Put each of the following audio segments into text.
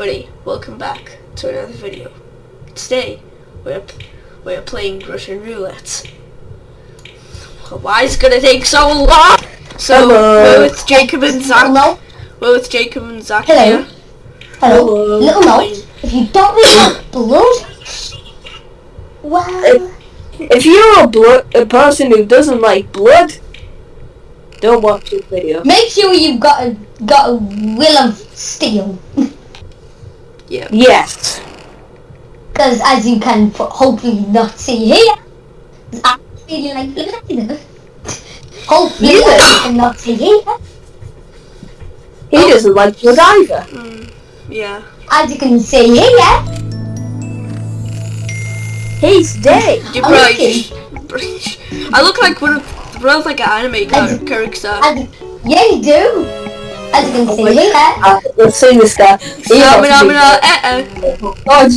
everybody, welcome back to another video. Today, we're, we're playing Russian roulette. Why is it gonna take so long? So, Hello. we're with Jacob and Zach. Hello. We're with Jacob and Zach Hello. here. Hello. Hello. Little note. If you don't really like blood, well, If you're a blood, a person who doesn't like blood, don't watch this video. make sure you've got a got a will of steel. Yeah. Yes. Because as you can hopefully not see here, I feel like blood. Hopefully Yeah. as you cannot see here, He doesn't like blood either. Mm, yeah. as you can see here, He's dead. You I'm probably I look like one of, one of like an anime char- character. as yeah you do. As you can see my- here, Uh, let's see this guy. He Nah, has nah, to be- nah, eh, eh. Oh God,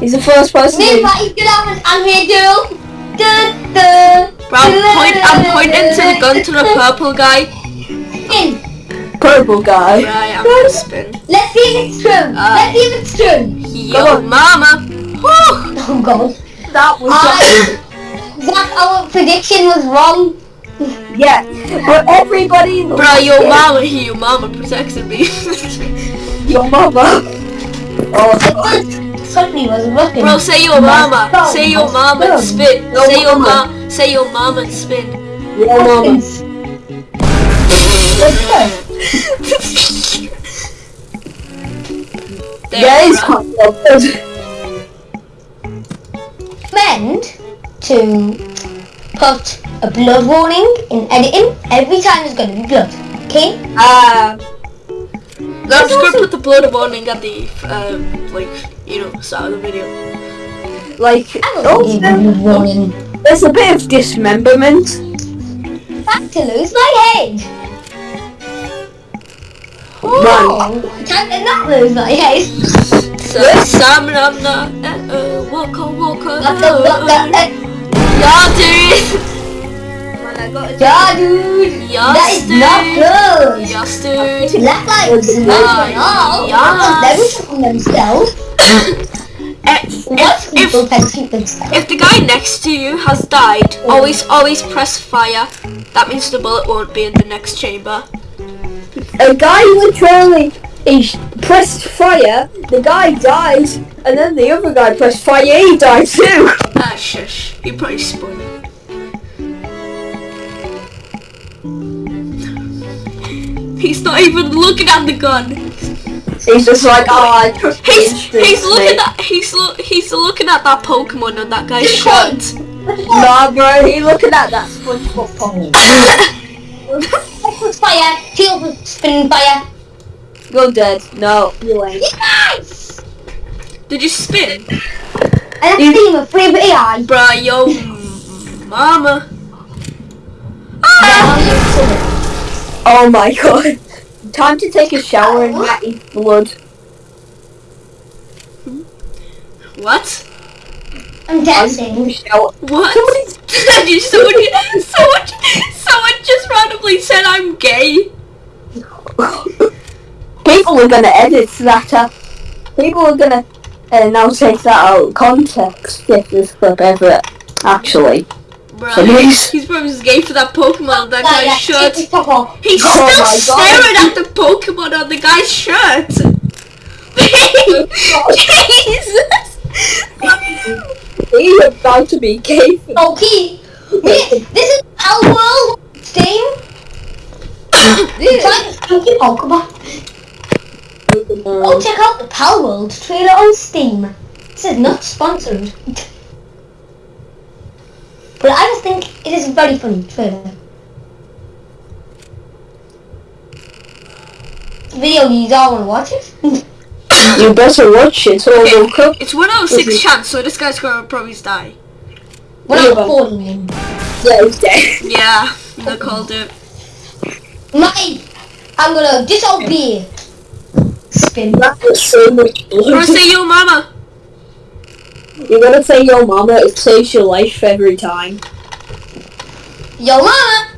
he's the first person. me but he's gonna have an anime duel. Dun, dun, Bro, I'm, point, I'm pointing to the gun to the purple guy. Spin. Purple guy. Right, I'm gonna spin. Let's see if it's true. Uh, Let's see if it's true. Yo, mama. Whew. Oh god. That was I, Zach, our prediction was wrong. Yeah. But everybody. in the Bro, your world- mama, your mama protected me. Your mama. Oh It God. was, suddenly was looking. Bro, say your mama. Say your mama and spin. Your Say your mama. mama. Say your mama and spin. Your mama. There, Guys, bro. Recommend to put a blood warning in editing every time there's going to be blood. Okay? uh, No, I'm just put the blood warning at the, um, like, you know, start of the video. like I will give also, warning. there's a bit of dismemberment. Back to lose my head. Oh, time to not lose my head. So, Sam, I'm not, uh, uh, walker, walker. Got the, got the, uh, Yeah, dude. yeah, dude. Yes, that is dude. not good. Yes, dude. Black lights lose my all. yes. Them from themselves. Eh, eh, if, people if, keep themselves. if the guy next to you has died, always, always press fire. That means the bullet won't be in the next chamber. a guy literally sh- pressed fire. The guy died, and then the other guy pressed fire. He died too. Ah, shush. He probably spun. He's not even looking at the gun. He's just like, oh, I He's he's looking at he's lo- he's looking at that Pokemon on that guy's shirt. Nah, bro, he looking at that SpongeBob pole. Fire. Teal spinning fire. You're dead. No, you ain't. Yes! Did you spin, And that's the of free AI. bruh? Yo, mama. Ah! Oh my god. Time to take a shower and not eat blood. What? I'm I'm dancing. taking a shower. What? Somebody's- Did you- someone, someone, someone just randomly said I'm gay. People are gonna edit that up. People are gonna uh, now take that out of context if this clip ever actually. Bruh, Somebody's- he's probably just gay for that Pokemon on that guy's that. shirt. It's. He's Oh still staring at the Pokemon on the guy's shirt. Jesus! He's about to be gay for Okay. This, this is our world Steam. Try to keep your Oh, check out the Pal World trailer on Steam. This is not sponsored. But I just think it is a very funny trailer. Video you all want to watch it? You better watch it or Okay, they'll cook. it's 106 Mhm. chance, so this guy's gonna probably die. When Yeah, I'm but- 40 Yeah, he's dead. Yeah, they called it. My, I'm gonna disobey. Spin. That was so much Or blood. say yo mama. You're gonna say your mama, it saves your life every time. Yo mama.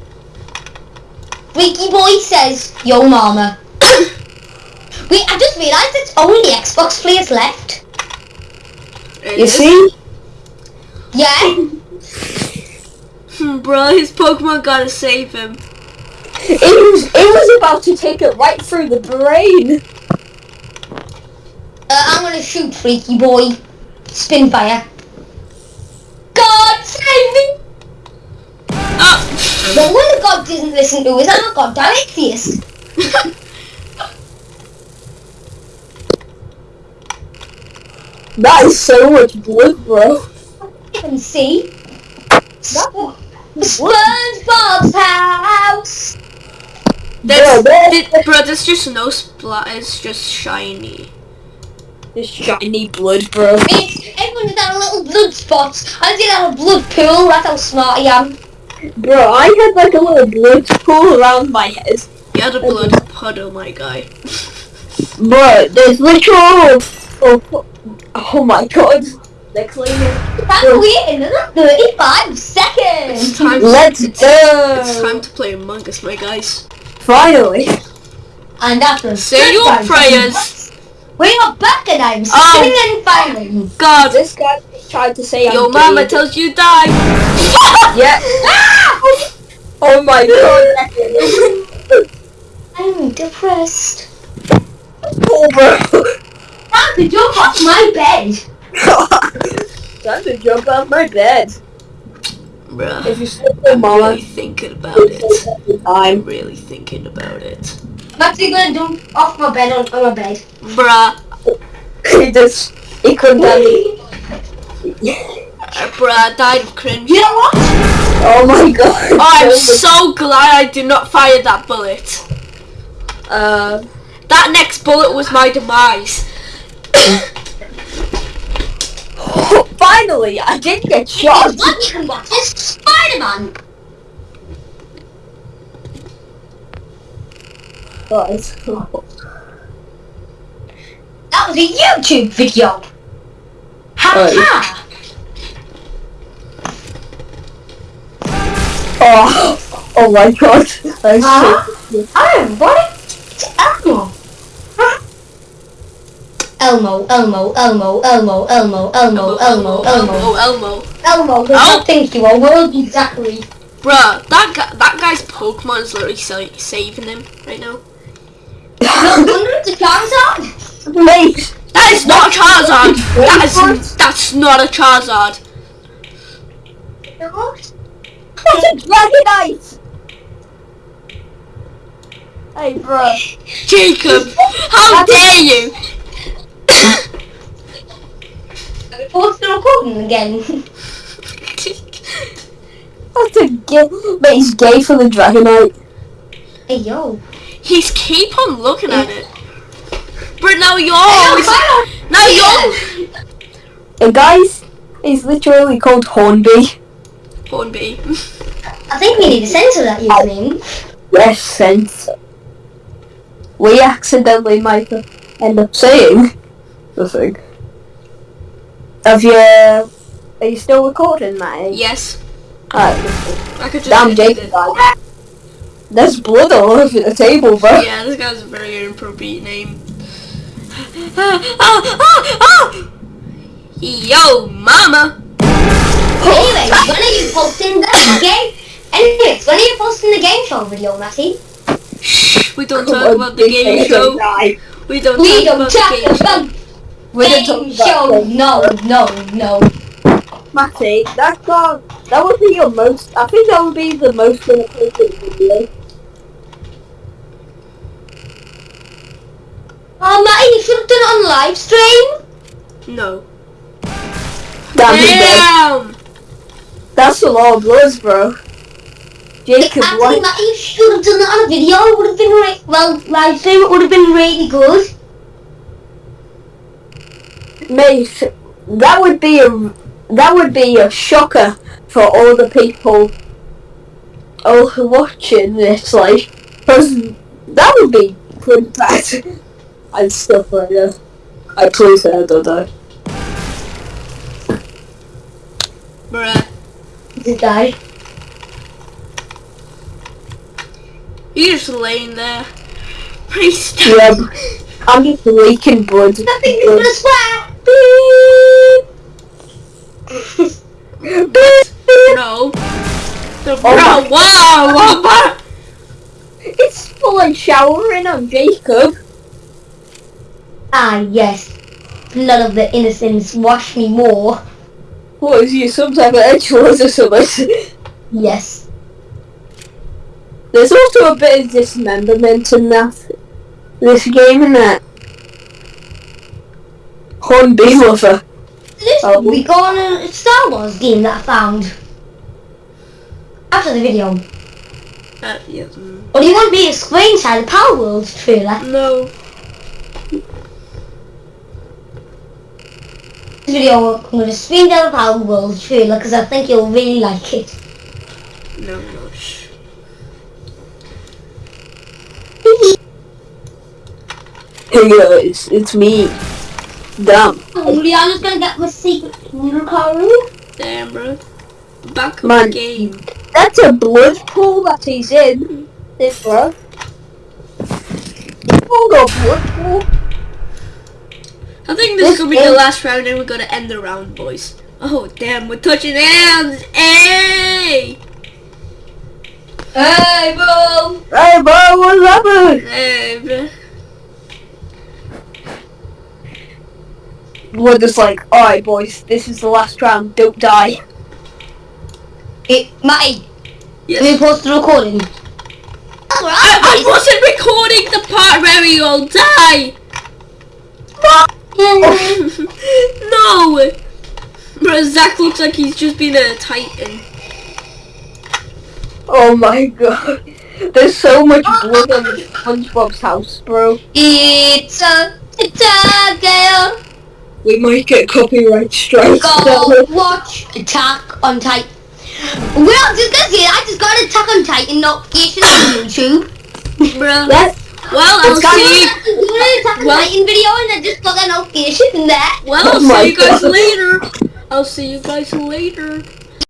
Freaky boy says, yo mama. Wait, I just realised it's only Xbox players left. It You is. see? Yeah. Bro, his Pokemon gotta save him. It was it was about to take it right through the brain. Uh, I'm gonna shoot Freaky Boy. Spin fire. God save me! Oh! The one that God doesn't listen to is I'm a goddamn atheist. That is so much blood, bro. You can see. Sp- SpongeBob's house. That's, Bro, that- thi- bro, that's just no splat, it's just shiny. This shiny blood, bro. Everyone's got a little blood spots. I did have a blood pool. That's how smart I am. Bro, I had like a little blood pool around my head. You had a blood puddle, oh my guy. Bro, there's literal. Oh, oh my god. Next lane. Can't wait another 35 seconds. It's time, Let's it's, go. it's time to play Among Us, my guys. Finally. And after Say your prayers. seconds, We are back and I'm Oh. spinning and firing. God, This guy tried to say your I'm mama gay. tells you die. Yeah. Ah! Oh my god. I'm depressed. oh, bro. Time to jump off my bed. Time to jump out my bed. Bruh, If you sleep with I'm mama, really thinking about it. I'm I'm. really thinking about it. I'm actually gonna jump off my bed on, on my bed. Bruh, He just. He couldn't handle uh, bruh, I died of cringe. You know what? Oh my god. Oh, I'm So so glad I did not fire that bullet. much- Uh. That next bullet was my demise. Finally, I did get shot. What you can Spider-Man. Guys. That was a YouTube video. Ha Oh. ha. Oh, oh my god. I'm Huh? so Oh, what? It's Elmo. Huh? Elmo, Elmo, Elmo, Elmo, Elmo, Elmo, Elmo, Elmo, Elmo, Elmo. Elmo. Does Oh. not think you are world exactly. Bruh, that guy, that guy's Pokemon is literally sa- saving him right now. No wonder it's a Charizard. Mate, That is not a Charizard. That is that's not a Charizard. What? that's a Dragonite! Hey, bro. Jacob, how dare you? What's the recording again? That's a gay. But he's gay for the Dragonite. hey yo. He's keep on looking at it. But now you're Hey, always, yo, now you're uh, And guys, he's literally called Hornby. Hornby. I think we need to censor that username. Yes, sense. We accidentally might end up saying the thing. Have you? Are you still recording, Matty? Yes, Alright. I could just Damn, edit Jacob. it. There's blood all over the table, bro. Yeah, this guy's a very inappropriate name. Ah, ah, ah, ah! Yo, mama. Anyway, when are you posting the game? Anyways, when are you posting the game show video, Matty? Shh, we don't Come talk on, about the game show. We don't We talk don't about the talk game show. We don't game talk show. about No, no, no. Matty, that's not, that would be your most, I think that would be the most inappropriate video. Oh, Matty, you should have done it on live stream. No. Damn, he's. Damn. That's a lot of blood, bro. Jacob, Actually, what? Matty, you should have done it on a video. It would have been re- well, live stream. It would have been really good. Mate, that would be a, that would be a shocker for all the people all watching this, like, because that would be pretty bad and stuff like that. I please say I don't know. Bruh. Did die? You're just laying there. Pretty Yeah. I'm just leaking blood. Nothing is gonna swear. No. The Oh bro, wow, wow, wow. It's full like showering on Jacob. Ah, yes. None of the innocents wash me more. What is you, some type of edge lords or something? Yes. There's also a bit of dismemberment in that. This game in that. Hornbeam lover. This Oh. we go on a Star Wars game that I found. After the video. Uh, yes. mm, Or do you want me to screenshot the Pal World trailer? No. This video, I'm going to screenshot the Pal World trailer because I think you'll really like it. No, no, shh. Hey guys, it's me. Dumb. Oh, Liana's going to get my secret unicorn. Damn, bro. Back of Man. the game. That's a blood pool that he's in. This bro. Hold up, blood pool. I think this is gonna be the last round and we're gonna end the round, boys. Oh, damn, we're touching hands. Hey! Hey, bro! Hey bro, what's happening? Hey, bro. We're just like, alright boys, this is the last round, don't die. Hey, Matty, Yes. can we post the recording? I, I wasn't recording the part where we all die. Oh. no. Bro, Zach looks like he's just been a titan. Oh my god. There's so much blood on the SpongeBob's house, bro. It's a, it's a girl. We might get copyright strikes. Go watch Attack on Titan. Well, just gonna say, I just got Attack on Titan notification on YouTube. Bro. That, Well, I'll It's see. Doing an Attack Well- Titan video and I just got a notification that. Well, I'll Oh see you guys God. later. I'll see you guys later.